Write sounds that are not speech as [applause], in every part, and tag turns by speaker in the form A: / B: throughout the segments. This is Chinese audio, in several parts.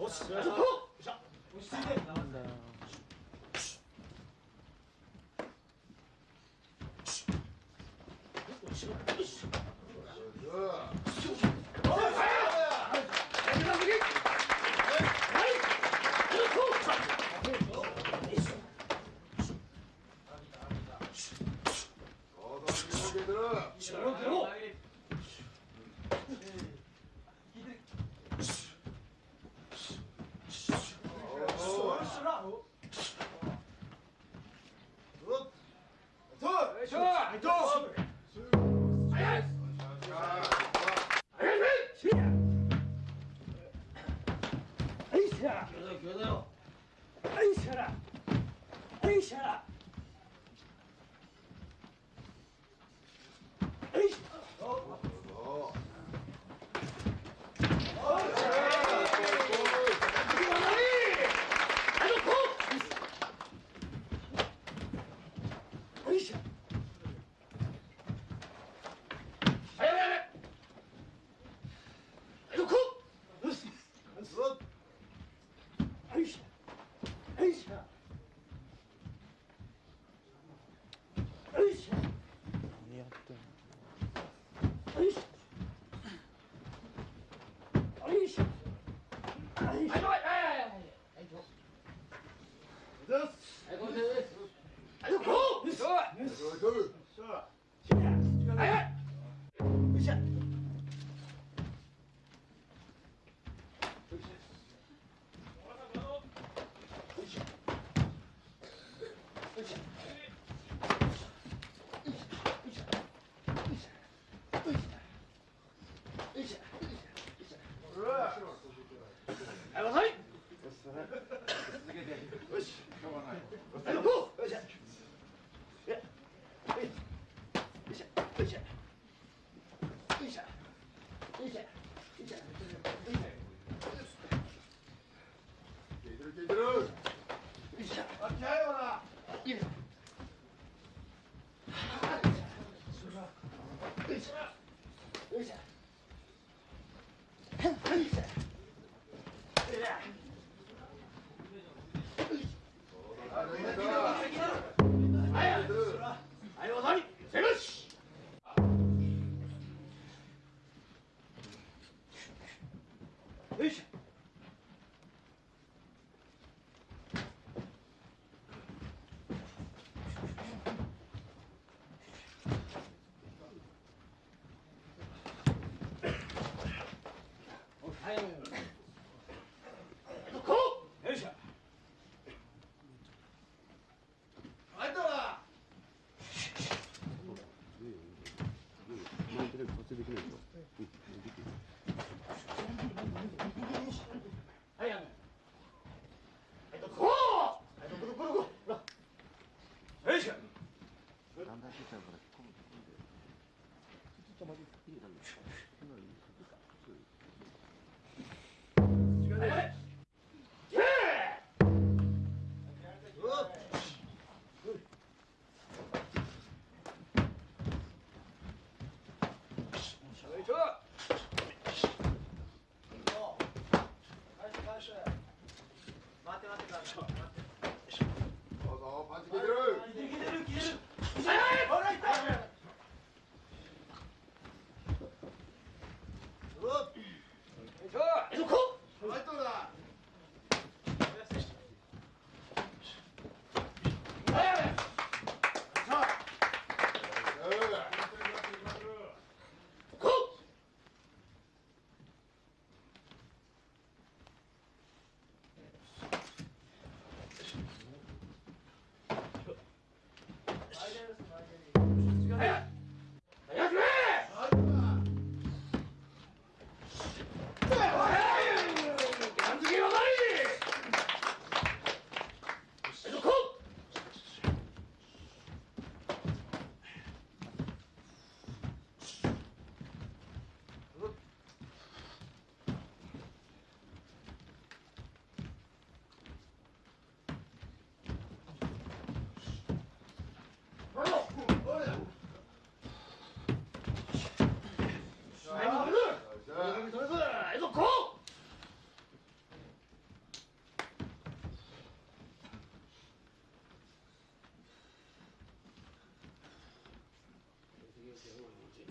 A: 오씨. 오씨. 나온다. です。着いてな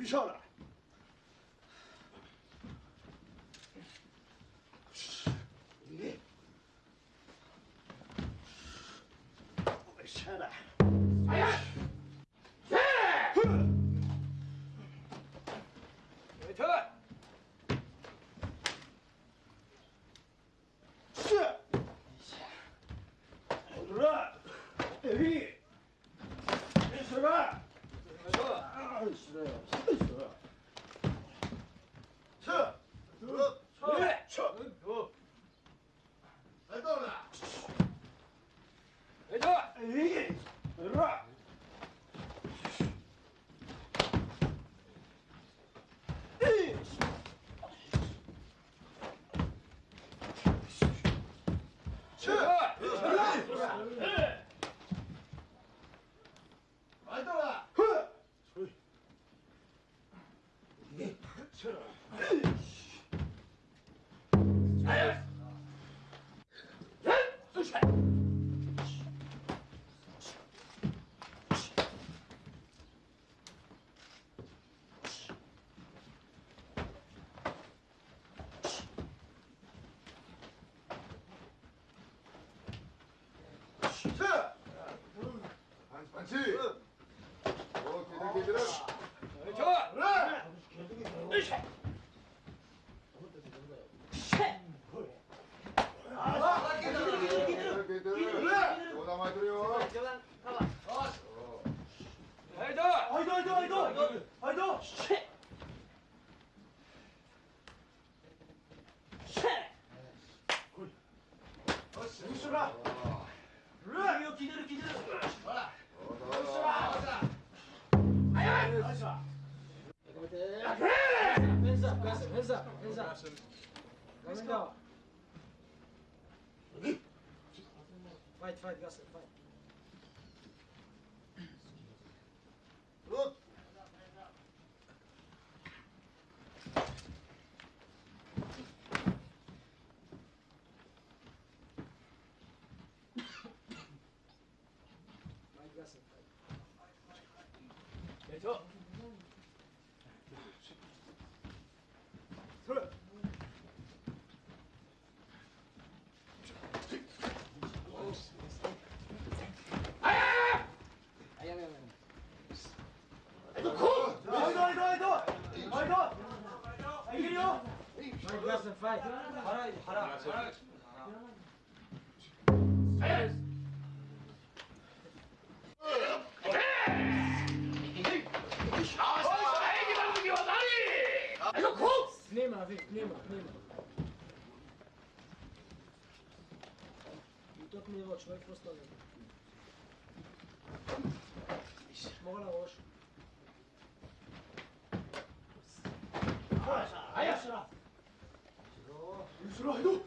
A: 下来。你，下来。哎呀！哼！
B: 回去。
A: 是。好了，哎，是吧？
B: 回去。
A: 啊，是，是是。撤，
B: 撤，
A: 撤，撤。
B: 走。
A: 来到了。
B: 回去。
A: 哎，来了。哎。
C: shit. [laughs]
B: hacer falta.
C: 바라야지
B: 바라 바라
C: Nehmer, Nehmer, Nehmer. Tot mi roč, nek postavljen. Mogla roš.
A: Ajde, ajde, ajde. 슬라이드.